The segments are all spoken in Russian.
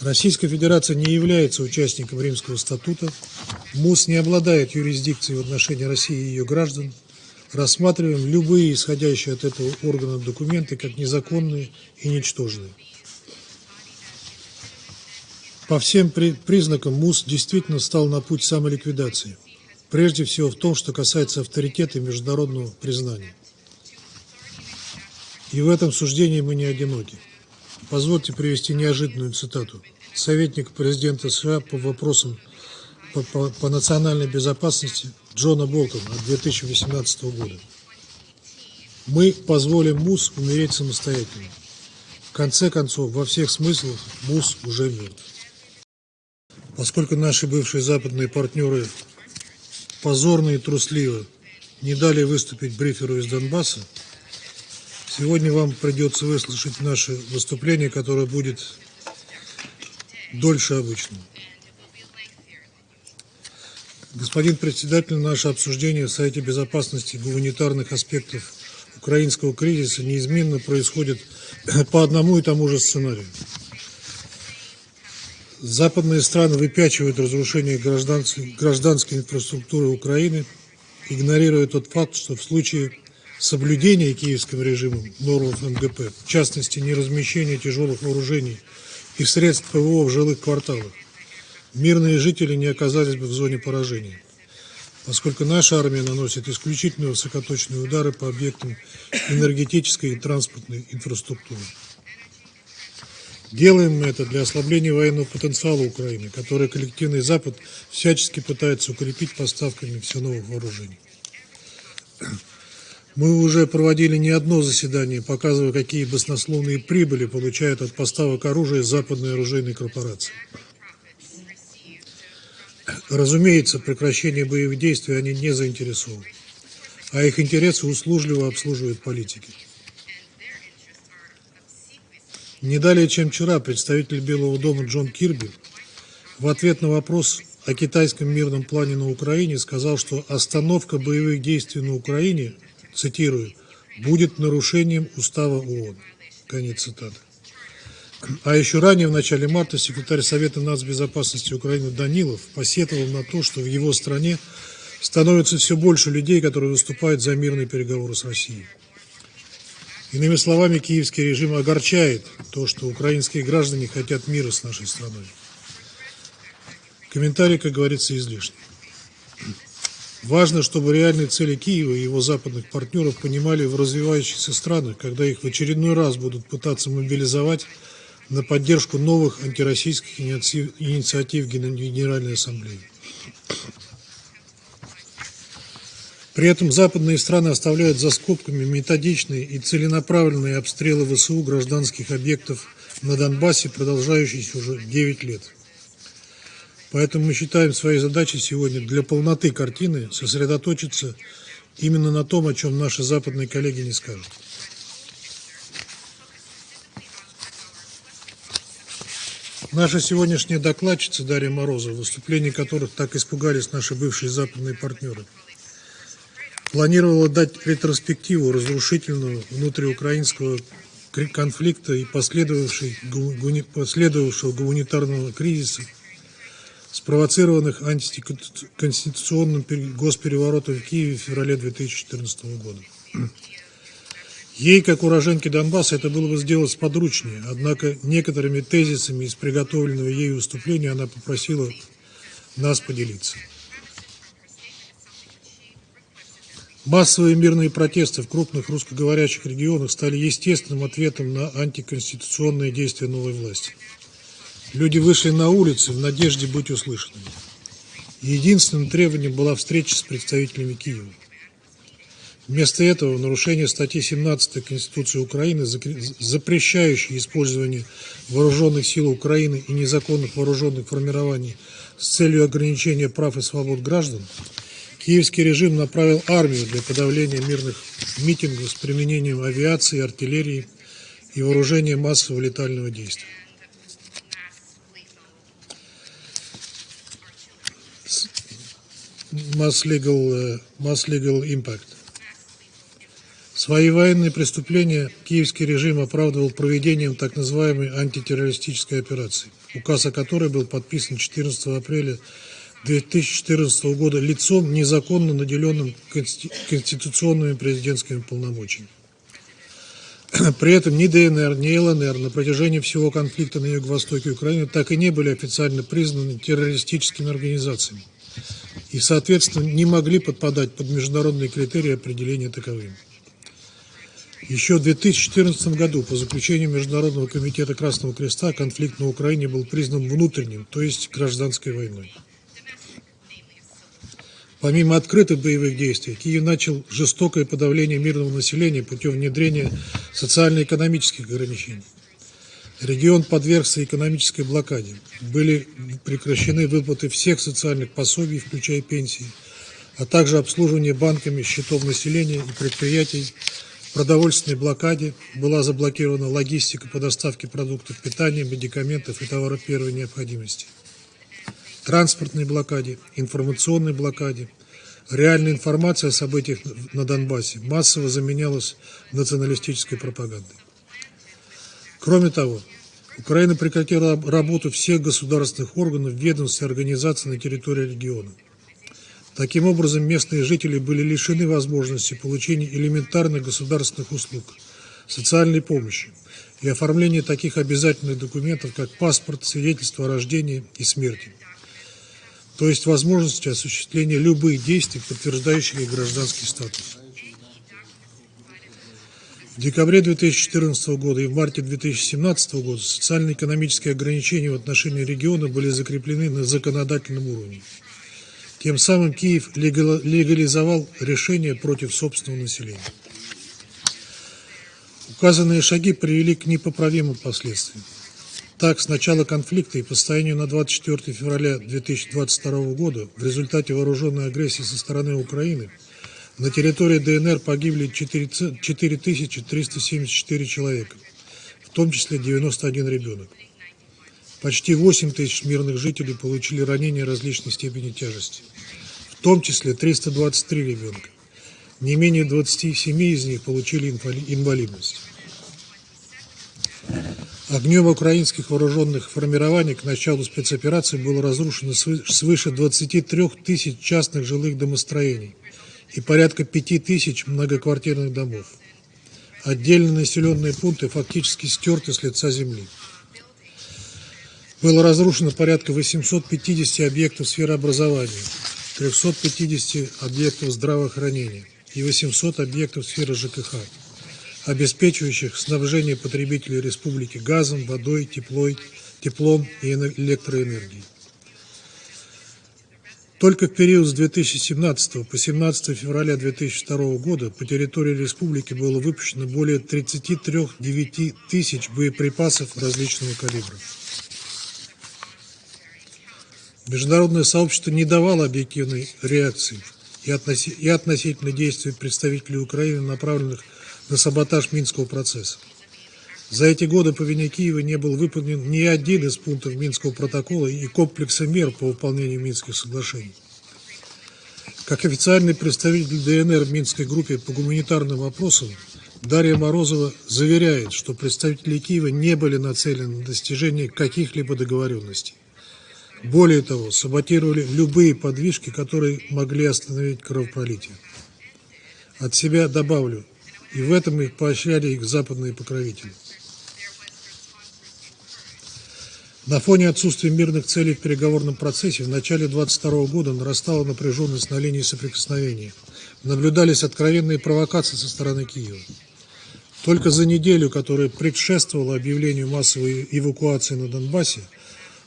Российская Федерация не является участником Римского статута, МУС не обладает юрисдикцией в отношении России и ее граждан, рассматриваем любые исходящие от этого органа документы как незаконные и ничтожные. По всем признакам МУС действительно стал на путь самоликвидации, прежде всего в том, что касается авторитета и международного признания. И в этом суждении мы не одиноки. Позвольте привести неожиданную цитату. Советник президента США по вопросам по, по, по национальной безопасности Джона Болтона от 2018 года. Мы позволим МУС умереть самостоятельно. В конце концов, во всех смыслах МУС уже мертв. Поскольку наши бывшие западные партнеры позорно и трусливо не дали выступить бриферу из Донбасса, Сегодня вам придется выслушать наше выступление, которое будет дольше обычного. Господин председатель, наше обсуждение в Совете Безопасности гуманитарных аспектов украинского кризиса неизменно происходит по одному и тому же сценарию. Западные страны выпячивают разрушение гражданской, инфраструктуры Украины, игнорируя тот факт, что в случае соблюдение киевским режимом норм МГП, в частности, неразмещение тяжелых вооружений и средств ПВО в жилых кварталах, мирные жители не оказались бы в зоне поражения, поскольку наша армия наносит исключительно высокоточные удары по объектам энергетической и транспортной инфраструктуры. Делаем мы это для ослабления военного потенциала Украины, который коллективный Запад всячески пытается укрепить поставками все новых вооружений. Мы уже проводили не одно заседание, показывая, какие баснословные прибыли получают от поставок оружия западные оружейные корпорации. Разумеется, прекращение боевых действий они не заинтересованы, а их интересы услужливо обслуживают политики. Не далее, чем вчера, представитель Белого дома Джон Кирби в ответ на вопрос о китайском мирном плане на Украине сказал, что остановка боевых действий на Украине – цитирую, будет нарушением устава ООН. Конец цитаты. А еще ранее, в начале марта, секретарь Совета нацбезопасности Украины Данилов посетовал на то, что в его стране становится все больше людей, которые выступают за мирные переговоры с Россией. Иными словами, киевский режим огорчает то, что украинские граждане хотят мира с нашей страной. Комментарий, как говорится, излишний. Важно, чтобы реальные цели Киева и его западных партнеров понимали в развивающихся странах, когда их в очередной раз будут пытаться мобилизовать на поддержку новых антироссийских инициатив Генеральной Ассамблеи. При этом западные страны оставляют за скобками методичные и целенаправленные обстрелы ВСУ гражданских объектов на Донбассе, продолжающиеся уже 9 лет. Поэтому мы считаем своей задачей сегодня для полноты картины сосредоточиться именно на том, о чем наши западные коллеги не скажут. Наша сегодняшняя докладчица Дарья Морозова, в выступлении которых так испугались наши бывшие западные партнеры, планировала дать ретроспективу разрушительного внутриукраинского конфликта и последовавшего гуманитарного кризиса – спровоцированных антиконституционным госпереворотом в Киеве в феврале 2014 года. Ей, как уроженке Донбасса, это было бы сделать сподручнее, однако некоторыми тезисами из приготовленного ею выступления она попросила нас поделиться. Массовые мирные протесты в крупных русскоговорящих регионах стали естественным ответом на антиконституционные действия новой власти. Люди вышли на улицы в надежде быть услышанными. Единственным требованием была встреча с представителями Киева. Вместо этого в нарушение статьи 17 Конституции Украины, запрещающей использование вооруженных сил Украины и незаконных вооруженных формирований с целью ограничения прав и свобод граждан, киевский режим направил армию для подавления мирных митингов с применением авиации, артиллерии и вооружения массового летального действия. Mass legal, uh, mass legal impact. Свои военные преступления киевский режим оправдывал проведением так называемой антитеррористической операции, указ о которой был подписан 14 апреля 2014 года лицом, незаконно наделенным конституционными президентскими полномочиями. При этом ни ДНР, ни ЛНР на протяжении всего конфликта на юго-востоке Украины так и не были официально признаны террористическими организациями и, соответственно, не могли подпадать под международные критерии определения таковыми. Еще в 2014 году по заключению Международного комитета Красного Креста конфликт на Украине был признан внутренним, то есть гражданской войной. Помимо открытых боевых действий, Киев начал жестокое подавление мирного населения путем внедрения социально-экономических ограничений. Регион подвергся экономической блокаде. Были прекращены выплаты всех социальных пособий, включая пенсии, а также обслуживание банками счетов населения и предприятий. В продовольственной блокаде была заблокирована логистика по доставке продуктов питания, медикаментов и товаров первой необходимости транспортной блокаде, информационной блокаде. Реальная информация о событиях на Донбассе массово заменялась националистической пропагандой. Кроме того, Украина прекратила работу всех государственных органов, ведомств и организаций на территории региона. Таким образом, местные жители были лишены возможности получения элементарных государственных услуг, социальной помощи и оформления таких обязательных документов, как паспорт, свидетельство о рождении и смерти то есть возможности осуществления любых действий, подтверждающих их гражданский статус. В декабре 2014 года и в марте 2017 года социально-экономические ограничения в отношении региона были закреплены на законодательном уровне. Тем самым Киев легализовал решение против собственного населения. Указанные шаги привели к непоправимым последствиям. Так, с начала конфликта и по состоянию на 24 февраля 2022 года в результате вооруженной агрессии со стороны Украины на территории ДНР погибли 4374 человека, в том числе 91 ребенок. Почти 8 тысяч мирных жителей получили ранения различной степени тяжести, в том числе 323 ребенка. Не менее 27 из них получили инвалидность. Огнем украинских вооруженных формирований к началу спецоперации было разрушено свыше 23 тысяч частных жилых домостроений и порядка 5 тысяч многоквартирных домов. Отдельные населенные пункты фактически стерты с лица земли. Было разрушено порядка 850 объектов сферы образования, 350 объектов здравоохранения и 800 объектов сферы ЖКХ обеспечивающих снабжение потребителей республики газом, водой, теплой, теплом и электроэнергией. Только в период с 2017 по 17 февраля 2002 года по территории республики было выпущено более 33 тысяч боеприпасов различного калибра. Международное сообщество не давало объективной реакции и, относительно действий представителей Украины, направленных на саботаж Минского процесса. За эти годы по вине Киева не был выполнен ни один из пунктов Минского протокола и комплекса мер по выполнению Минских соглашений. Как официальный представитель ДНР в Минской группе по гуманитарным вопросам, Дарья Морозова заверяет, что представители Киева не были нацелены на достижение каких-либо договоренностей. Более того, саботировали любые подвижки, которые могли остановить кровопролитие. От себя добавлю, и в этом их поощряли их западные покровители. На фоне отсутствия мирных целей в переговорном процессе в начале 22 года нарастала напряженность на линии соприкосновения. Наблюдались откровенные провокации со стороны Киева. Только за неделю, которая предшествовала объявлению массовой эвакуации на Донбассе,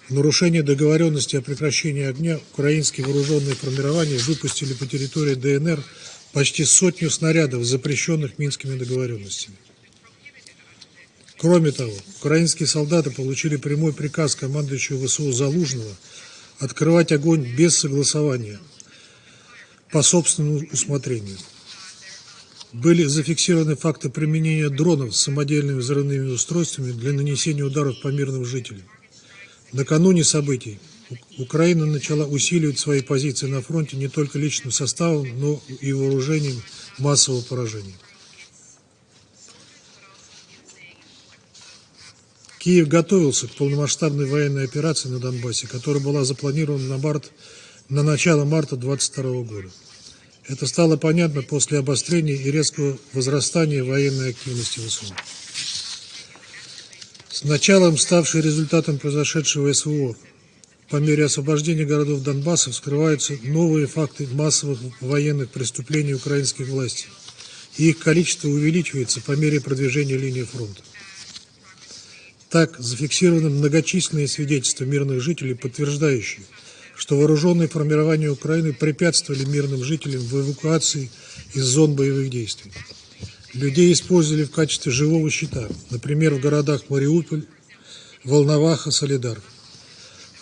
в нарушение договоренности о прекращении огня украинские вооруженные формирования выпустили по территории ДНР почти сотню снарядов, запрещенных Минскими договоренностями. Кроме того, украинские солдаты получили прямой приказ командующего ВСУ Залужного открывать огонь без согласования, по собственному усмотрению. Были зафиксированы факты применения дронов с самодельными взрывными устройствами для нанесения ударов по мирным жителям. Накануне событий Украина начала усиливать свои позиции на фронте не только личным составом, но и вооружением массового поражения. Киев готовился к полномасштабной военной операции на Донбассе, которая была запланирована на, март, на начало марта 2022 года. Это стало понятно после обострения и резкого возрастания военной активности ВСУ. С началом, ставшей результатом произошедшего СВО, по мере освобождения городов Донбасса вскрываются новые факты массовых военных преступлений украинских властей, и их количество увеличивается по мере продвижения линии фронта. Так, зафиксированы многочисленные свидетельства мирных жителей, подтверждающие, что вооруженные формирования Украины препятствовали мирным жителям в эвакуации из зон боевых действий. Людей использовали в качестве живого щита, например, в городах Мариуполь, Волноваха, Солидар.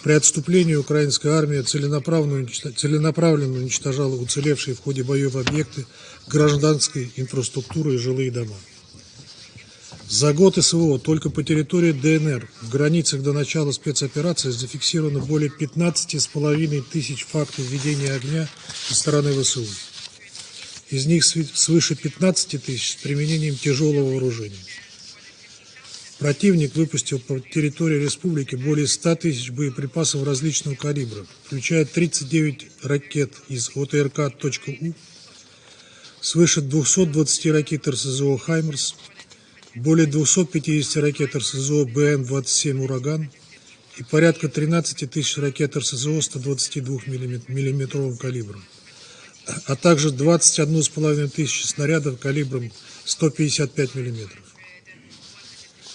При отступлении украинская армия целенаправленно, целенаправленно уничтожала уцелевшие в ходе боев объекты гражданской инфраструктуры и жилые дома. За год СВО только по территории ДНР в границах до начала спецоперации зафиксировано более 15,5 тысяч фактов ведения огня со стороны ВСУ. Из них свыше 15 тысяч с применением тяжелого вооружения. Противник выпустил по территории республики более 100 тысяч боеприпасов различного калибра, включая 39 ракет из ОТРК «У», свыше 220 ракет РСЗО «Хаймерс», более 250 ракет РСЗО БМ-27 «Ураган» и порядка 13 тысяч ракет РСЗО 122 миллиметровым калибром а также 21,5 тысячи снарядов калибром 155 мм.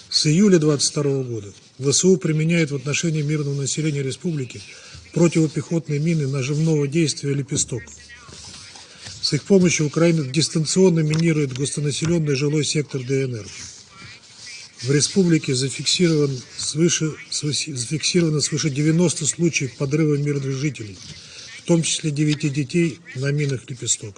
С июля 22 года ВСУ применяет в отношении мирного населения республики противопехотные мины нажимного действия «Лепесток». С их помощью Украина дистанционно минирует густонаселенный жилой сектор ДНР. В республике зафиксирован свыше, зафиксировано свыше 90 случаев подрыва мирных жителей – в том числе девяти детей на минах «Лепесток».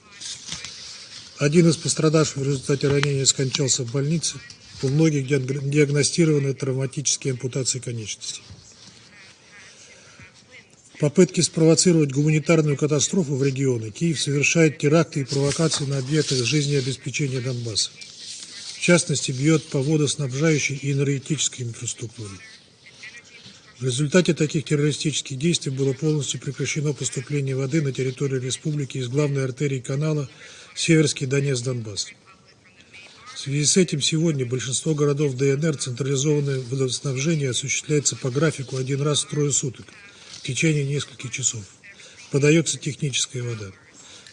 Один из пострадавших в результате ранения скончался в больнице, у многих диагностированы травматические ампутации конечностей. Попытки спровоцировать гуманитарную катастрофу в регионе Киев совершает теракты и провокации на объектах жизнеобеспечения Донбасса. В частности, бьет по водоснабжающей и энергетической инфраструктуре. В результате таких террористических действий было полностью прекращено поступление воды на территорию республики из главной артерии канала Северский Донец-Донбасс. В связи с этим сегодня большинство городов ДНР централизованное водоснабжение осуществляется по графику один раз в трое суток течение нескольких часов. Подается техническая вода.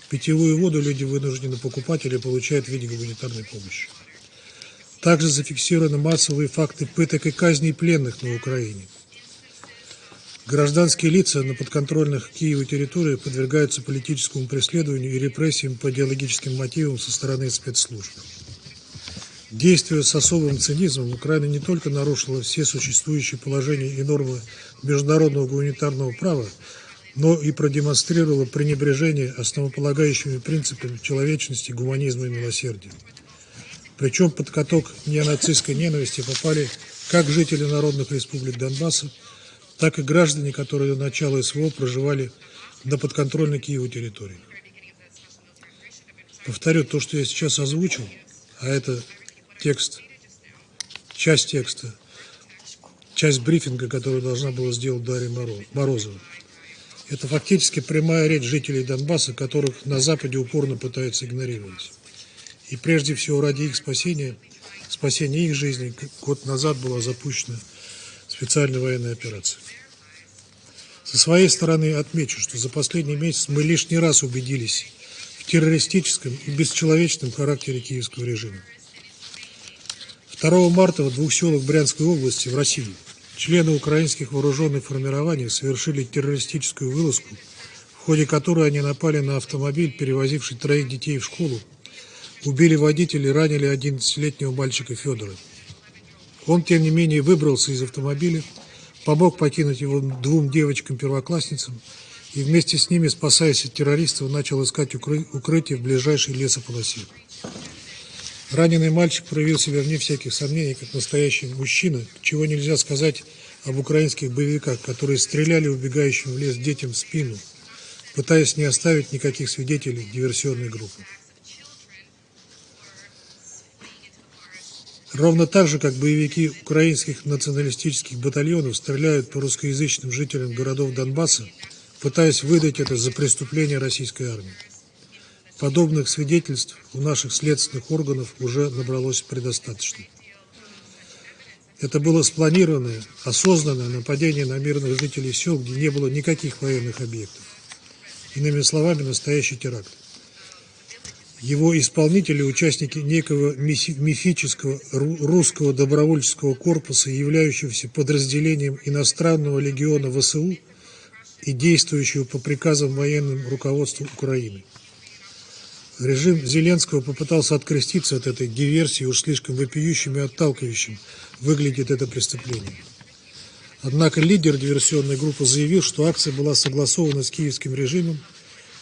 Питьевую воду люди вынуждены покупать или получают в виде гуманитарной помощи. Также зафиксированы массовые факты пыток и казней пленных на Украине. Гражданские лица на подконтрольных Киеву территориях подвергаются политическому преследованию и репрессиям по идеологическим мотивам со стороны спецслужб. Действуя с особым цинизмом, Украина не только нарушила все существующие положения и нормы международного гуманитарного права, но и продемонстрировала пренебрежение основополагающими принципами человечности, гуманизма и милосердия. Причем под каток неонацистской ненависти попали как жители народных республик Донбасса, так и граждане, которые до начала СВО проживали на подконтрольной Киеву территории. Повторю то, что я сейчас озвучил, а это текст, часть текста, часть брифинга, которую должна была сделать Дарья Морозова. Это фактически прямая речь жителей Донбасса, которых на Западе упорно пытаются игнорировать. И прежде всего ради их спасения, спасения их жизни, год назад была запущена специальной военной операции. Со своей стороны отмечу, что за последний месяц мы лишний раз убедились в террористическом и бесчеловечном характере киевского режима. 2 марта в двух селах Брянской области в России члены украинских вооруженных формирований совершили террористическую вылазку, в ходе которой они напали на автомобиль, перевозивший троих детей в школу, убили водителя и ранили 11-летнего мальчика Федора. Он, тем не менее, выбрался из автомобиля, помог покинуть его двум девочкам-первоклассницам и вместе с ними, спасаясь от террористов, начал искать укры... укрытие в ближайшей лесополосе. Раненый мальчик проявил себя вне всяких сомнений, как настоящий мужчина, чего нельзя сказать об украинских боевиках, которые стреляли убегающим в лес детям в спину, пытаясь не оставить никаких свидетелей диверсионной группы. Ровно так же, как боевики украинских националистических батальонов стреляют по русскоязычным жителям городов Донбасса, пытаясь выдать это за преступление российской армии. Подобных свидетельств у наших следственных органов уже набралось предостаточно. Это было спланированное, осознанное нападение на мирных жителей сел, где не было никаких военных объектов. Иными словами, настоящий теракт. Его исполнители – участники некого мифического русского добровольческого корпуса, являющегося подразделением иностранного легиона ВСУ и действующего по приказам военным руководству Украины. Режим Зеленского попытался откреститься от этой диверсии, уж слишком вопиющим и отталкивающим выглядит это преступление. Однако лидер диверсионной группы заявил, что акция была согласована с киевским режимом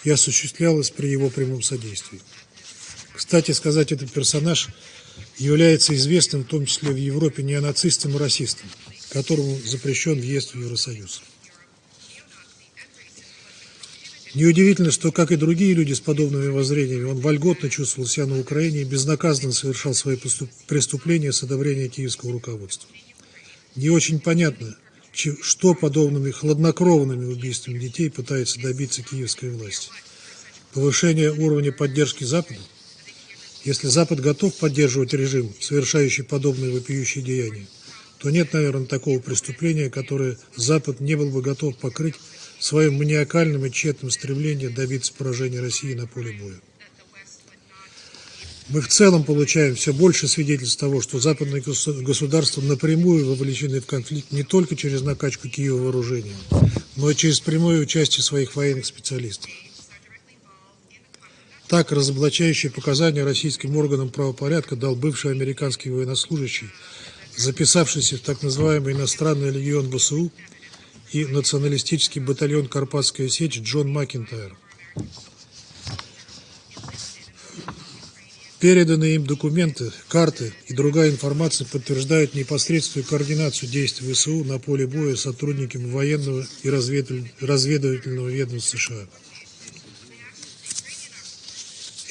и осуществлялась при его прямом содействии. Кстати сказать, этот персонаж является известным в том числе в Европе неонацистом и расистом, которому запрещен въезд в Евросоюз. Неудивительно, что, как и другие люди с подобными воззрениями, он вольготно чувствовал себя на Украине и безнаказанно совершал свои преступления с одобрения киевского руководства. Не очень понятно, что подобными хладнокровными убийствами детей пытается добиться киевская власть. Повышение уровня поддержки Запада? Если Запад готов поддерживать режим, совершающий подобные вопиющие деяния, то нет, наверное, такого преступления, которое Запад не был бы готов покрыть своим маниакальным и тщетным стремлением добиться поражения России на поле боя. Мы в целом получаем все больше свидетельств того, что западные государства напрямую вовлечены в конфликт не только через накачку Киева вооружением, но и через прямое участие своих военных специалистов. Так, разоблачающие показания российским органам правопорядка дал бывший американский военнослужащий, записавшийся в так называемый иностранный легион ВСУ и националистический батальон «Карпатская сечь» Джон Макинтайр. Переданные им документы, карты и другая информация подтверждают непосредственную координацию действий ВСУ на поле боя сотрудниками военного и разведывательного ведомства США.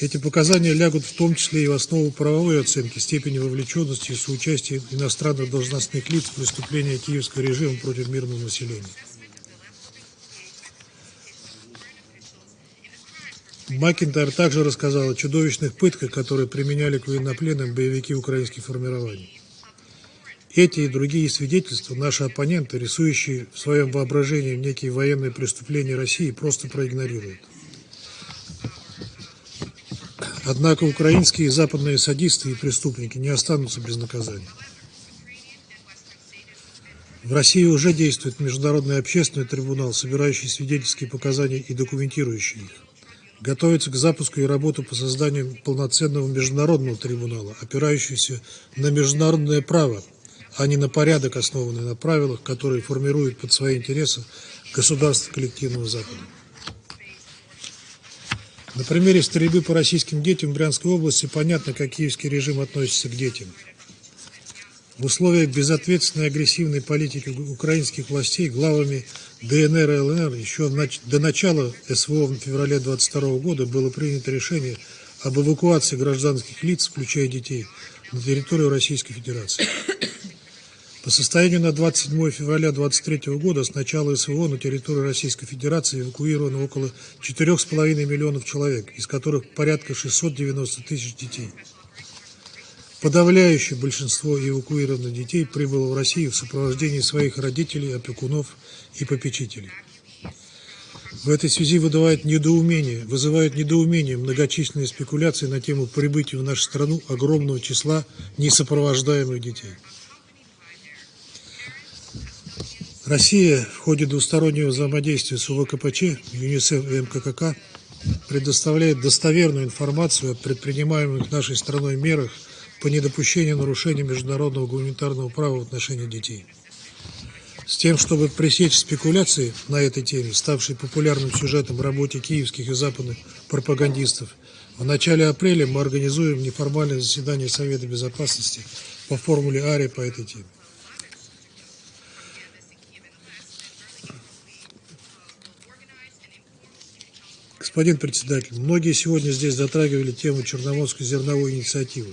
Эти показания лягут в том числе и в основу правовой оценки степени вовлеченности и соучастия иностранных должностных лиц в преступления киевского режима против мирного населения. Макинтайр также рассказал о чудовищных пытках, которые применяли к военнопленным боевики украинских формирований. Эти и другие свидетельства наши оппоненты, рисующие в своем воображении некие военные преступления России, просто проигнорируют. Однако украинские и западные садисты и преступники не останутся без наказания. В России уже действует Международный общественный трибунал, собирающий свидетельские показания и документирующий их. Готовится к запуску и работу по созданию полноценного международного трибунала, опирающегося на международное право, а не на порядок, основанный на правилах, которые формируют под свои интересы государства коллективного Запада. На примере стрельбы по российским детям в Брянской области понятно, как киевский режим относится к детям. В условиях безответственной агрессивной политики украинских властей главами ДНР и ЛНР еще до начала СВО в феврале 22 года было принято решение об эвакуации гражданских лиц, включая детей, на территорию Российской Федерации. По состоянию на 27 февраля 2023 года с начала СВО на территории Российской Федерации эвакуировано около 4,5 миллионов человек, из которых порядка 690 тысяч детей. Подавляющее большинство эвакуированных детей прибыло в Россию в сопровождении своих родителей, опекунов и попечителей. В этой связи вызывает недоумение, вызывают недоумение многочисленные спекуляции на тему прибытия в нашу страну огромного числа несопровождаемых детей. Россия в ходе двустороннего взаимодействия с УВКПЧ, ЮНИСЕФ и МККК предоставляет достоверную информацию о предпринимаемых нашей страной мерах по недопущению нарушения международного гуманитарного права в отношении детей. С тем, чтобы пресечь спекуляции на этой теме, ставшей популярным сюжетом в работе киевских и западных пропагандистов, в начале апреля мы организуем неформальное заседание Совета Безопасности по формуле АРИ по этой теме. Господин председатель, многие сегодня здесь затрагивали тему Черноморской зерновой инициативы.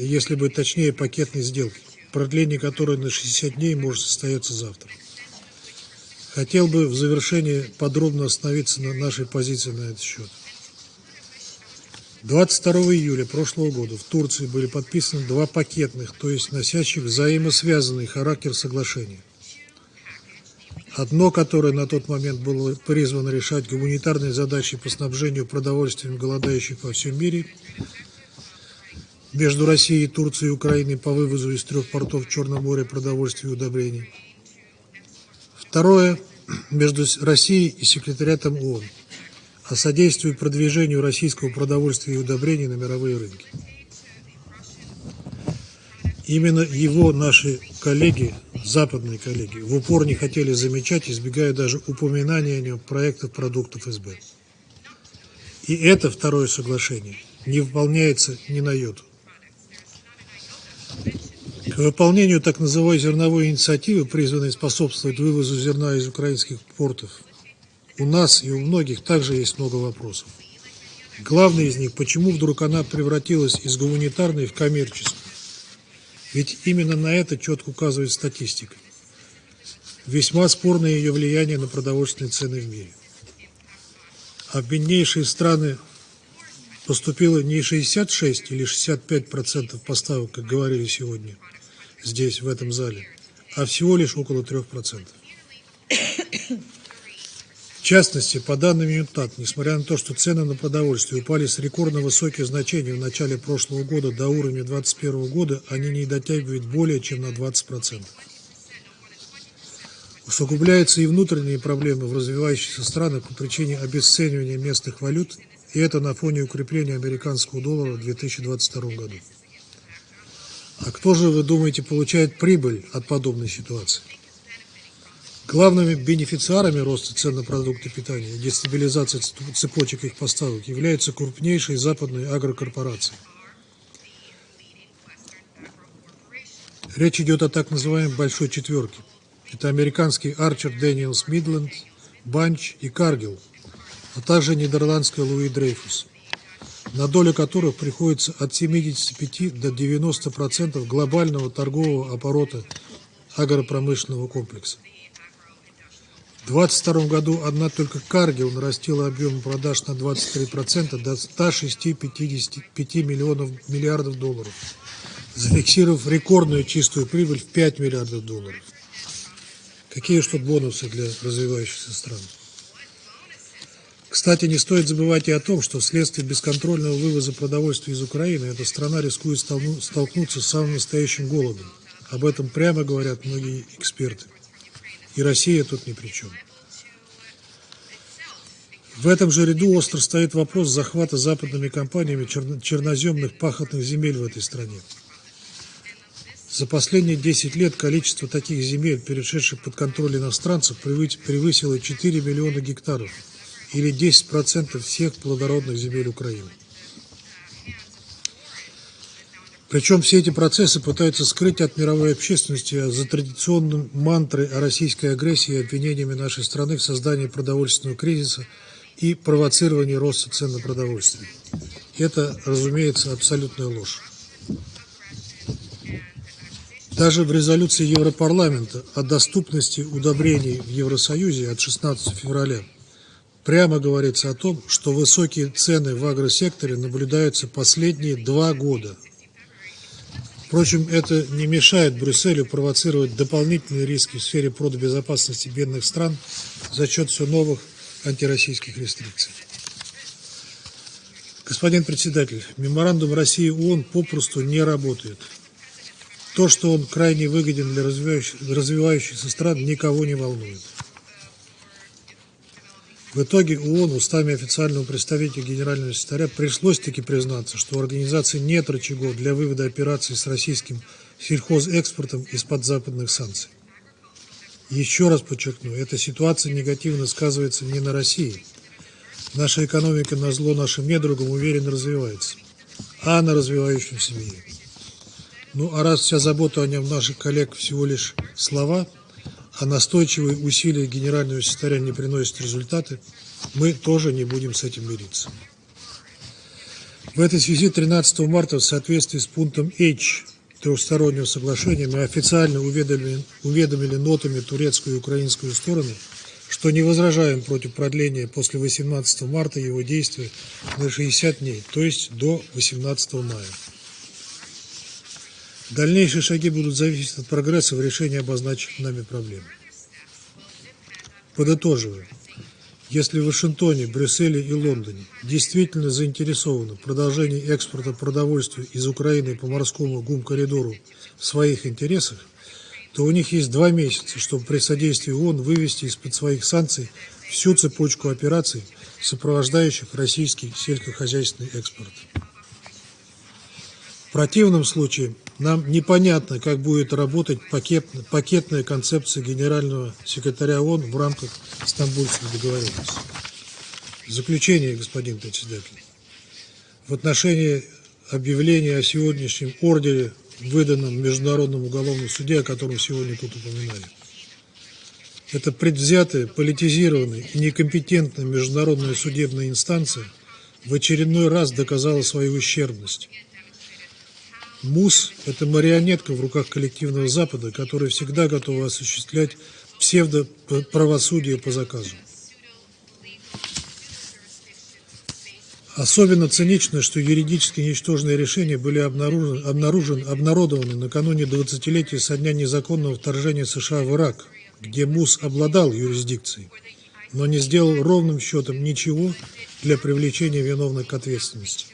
если бы точнее пакетной сделки, продление которой на 60 дней может состояться завтра. Хотел бы в завершении подробно остановиться на нашей позиции на этот счет. 22 июля прошлого года в Турции были подписаны два пакетных, то есть носящих взаимосвязанный характер соглашения. Одно, которое на тот момент было призвано решать гуманитарные задачи по снабжению продовольствием голодающих во всем мире между Россией, Турцией и Украиной по вывозу из трех портов Черного моря продовольствия и удобрений. Второе – между Россией и секретариатом ООН о содействии продвижению российского продовольствия и удобрений на мировые рынки. Именно его наши коллеги, западные коллеги, в упор не хотели замечать, избегая даже упоминания о нем проектов продуктов СБ. И это второе соглашение не выполняется ни на йоту. К выполнению так называемой зерновой инициативы, призванной способствовать вывозу зерна из украинских портов, у нас и у многих также есть много вопросов. Главный из них, почему вдруг она превратилась из гуманитарной в коммерческую? Ведь именно на это четко указывает статистика. Весьма спорное ее влияние на продовольственные цены в мире. А в беднейшие страны поступило не 66 или 65 процентов поставок, как говорили сегодня здесь, в этом зале, а всего лишь около 3 процентов. В частности, по данным ЮНТАК, несмотря на то, что цены на продовольствие упали с рекордно высоких значений в начале прошлого года до уровня 2021 года, они не дотягивают более чем на 20%. Усугубляются и внутренние проблемы в развивающихся странах по причине обесценивания местных валют, и это на фоне укрепления американского доллара в 2022 году. А кто же, вы думаете, получает прибыль от подобной ситуации? Главными бенефициарами роста цен на продукты питания и дестабилизации цепочек их поставок являются крупнейшие западные агрокорпорации. Речь идет о так называемой «большой четверке». Это американский Арчер Дэниелс Мидленд, Банч и Каргил, а также нидерландская Луи Дрейфус, на долю которых приходится от 75 до 90% глобального торгового оборота агропромышленного комплекса. В 2022 году одна только Каргил нарастила объем продаж на 23% до 106-55 миллионов миллиардов долларов, зафиксировав рекордную чистую прибыль в 5 миллиардов долларов. Какие тут бонусы для развивающихся стран? Кстати, не стоит забывать и о том, что вследствие бесконтрольного вывоза продовольствия из Украины эта страна рискует столкнуться с самым настоящим голодом. Об этом прямо говорят многие эксперты. И Россия тут ни при чем. В этом же ряду остро стоит вопрос захвата западными компаниями черноземных пахотных земель в этой стране. За последние 10 лет количество таких земель, перешедших под контроль иностранцев, превысило 4 миллиона гектаров, или 10% всех плодородных земель Украины. Причем все эти процессы пытаются скрыть от мировой общественности за традиционным мантрой о российской агрессии и обвинениями нашей страны в создании продовольственного кризиса и провоцировании роста цен на продовольствие. Это, разумеется, абсолютная ложь. Даже в резолюции Европарламента о доступности удобрений в Евросоюзе от 16 февраля прямо говорится о том, что высокие цены в агросекторе наблюдаются последние два года – Впрочем, это не мешает Брюсселю провоцировать дополнительные риски в сфере продбезопасности бедных стран за счет все новых антироссийских рестрикций. Господин председатель, меморандум России ООН попросту не работает. То, что он крайне выгоден для развивающихся стран, никого не волнует. В итоге ООН устами официального представителя генерального секретаря пришлось таки признаться, что у организации нет рычагов для вывода операций с российским сельхозэкспортом из-под западных санкций. Еще раз подчеркну, эта ситуация негативно сказывается не на России. Наша экономика на зло нашим недругам уверенно развивается, а на развивающемся мире. Ну а раз вся забота о нем наших коллег всего лишь слова – а настойчивые усилия генерального секретаря не приносят результаты, мы тоже не будем с этим мириться. В этой связи 13 марта в соответствии с пунктом H трехстороннего соглашения мы официально уведомили, уведомили нотами турецкую и украинскую стороны, что не возражаем против продления после 18 марта его действия на 60 дней, то есть до 18 мая. Дальнейшие шаги будут зависеть от прогресса в решении обозначенных нами проблем. Подытоживая, если в Вашингтоне, Брюсселе и Лондоне действительно заинтересованы в продолжении экспорта продовольствия из Украины по морскому ГУМ-коридору в своих интересах, то у них есть два месяца, чтобы при содействии ООН вывести из-под своих санкций всю цепочку операций, сопровождающих российский сельскохозяйственный экспорт. В противном случае нам непонятно, как будет работать пакет, пакетная концепция генерального секретаря ООН в рамках Стамбульской договоренности. Заключение, господин председатель, в отношении объявления о сегодняшнем ордере, выданном Международном уголовном суде, о котором сегодня тут упоминали, это предвзятая, политизированная и некомпетентная международная судебная инстанция в очередной раз доказала свою ущербность – МУС – это марионетка в руках коллективного Запада, которая всегда готова осуществлять псевдоправосудие по заказу. Особенно цинично, что юридически ничтожные решения были обнаружены, обнаружены, обнародованы накануне 20-летия со дня незаконного вторжения США в Ирак, где МУС обладал юрисдикцией, но не сделал ровным счетом ничего для привлечения виновных к ответственности.